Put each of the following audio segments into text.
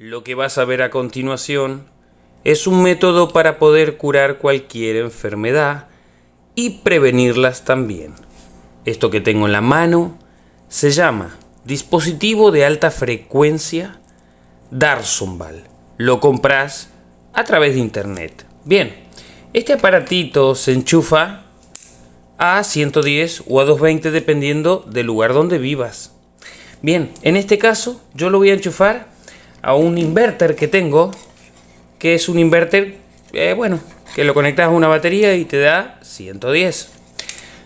Lo que vas a ver a continuación es un método para poder curar cualquier enfermedad y prevenirlas también. Esto que tengo en la mano se llama dispositivo de alta frecuencia Darsonval. Lo compras a través de internet. Bien, este aparatito se enchufa a 110 o a 220 dependiendo del lugar donde vivas. Bien, en este caso yo lo voy a enchufar a un inverter que tengo, que es un inverter, eh, bueno, que lo conectas a una batería y te da 110.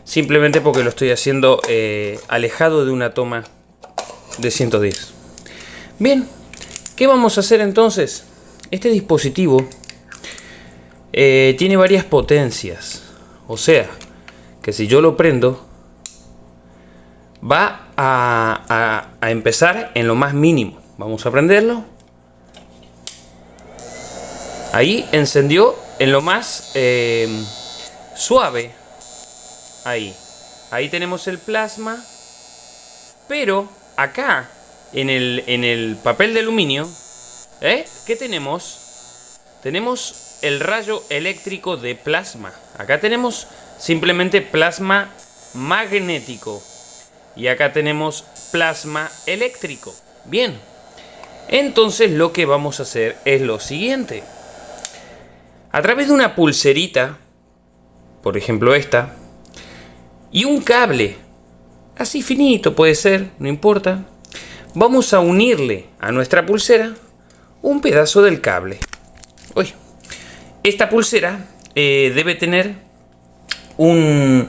Simplemente porque lo estoy haciendo eh, alejado de una toma de 110. Bien, ¿qué vamos a hacer entonces? Este dispositivo eh, tiene varias potencias. O sea, que si yo lo prendo, va a, empezar en lo más mínimo. Vamos a prenderlo. Ahí encendió en lo más eh, suave. Ahí. Ahí tenemos el plasma. Pero acá, en el, en el papel de aluminio, ¿eh? ¿qué tenemos? Tenemos el rayo eléctrico de plasma. Acá tenemos simplemente plasma magnético. Y acá tenemos plasma eléctrico. Bien. Entonces lo que vamos a hacer es lo siguiente. A través de una pulserita, por ejemplo esta, y un cable, así finito puede ser, no importa, vamos a unirle a nuestra pulsera un pedazo del cable. Uy. Esta pulsera eh, debe tener un,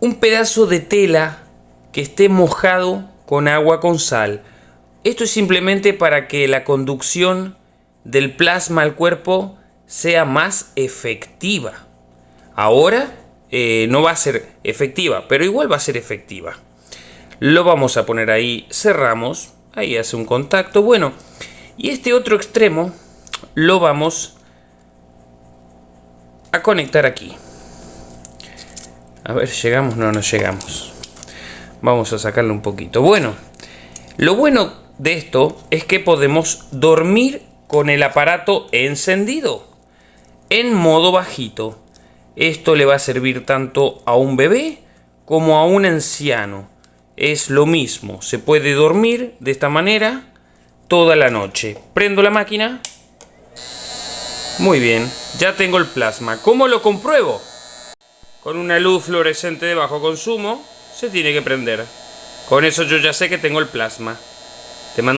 un pedazo de tela que esté mojado con agua con sal. Esto es simplemente para que la conducción del plasma al cuerpo sea más efectiva. Ahora eh, no va a ser efectiva, pero igual va a ser efectiva. Lo vamos a poner ahí, cerramos, ahí hace un contacto. Bueno, y este otro extremo lo vamos a conectar aquí. A ver, ¿llegamos? No, no llegamos. Vamos a sacarle un poquito. Bueno, lo bueno de esto es que podemos dormir con el aparato encendido en modo bajito. Esto le va a servir tanto a un bebé como a un anciano. Es lo mismo, se puede dormir de esta manera toda la noche. Prendo la máquina. Muy bien, ya tengo el plasma. ¿Cómo lo compruebo? con una luz fluorescente de bajo consumo, se tiene que prender. Con eso yo ya sé que tengo el plasma.